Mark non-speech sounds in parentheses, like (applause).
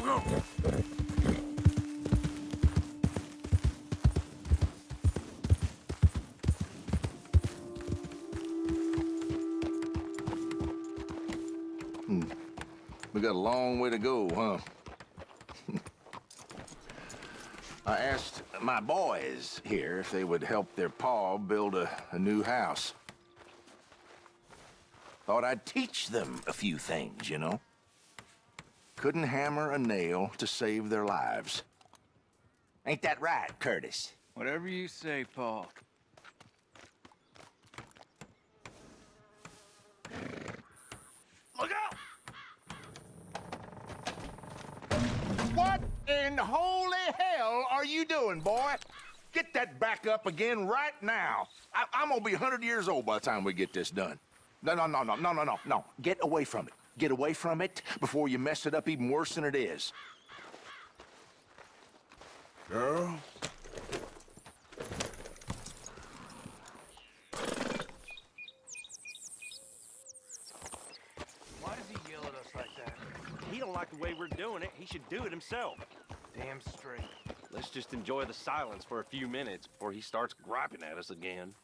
go. We got a long way to go, huh? (laughs) I asked my boys here if they would help their pa build a, a new house. Thought I'd teach them a few things, you know? Couldn't hammer a nail to save their lives. Ain't that right, Curtis? Whatever you say, Paul. Look out! What in holy hell are you doing, boy? Get that back up again right now. I I'm gonna be 100 years old by the time we get this done. No, no, no, no, no, no, no, no. Get away from it. Get away from it before you mess it up even worse than it is. Girl, Why does he yell at us like that? He don't like the way we're doing it. He should do it himself. Damn straight. Let's just enjoy the silence for a few minutes before he starts griping at us again.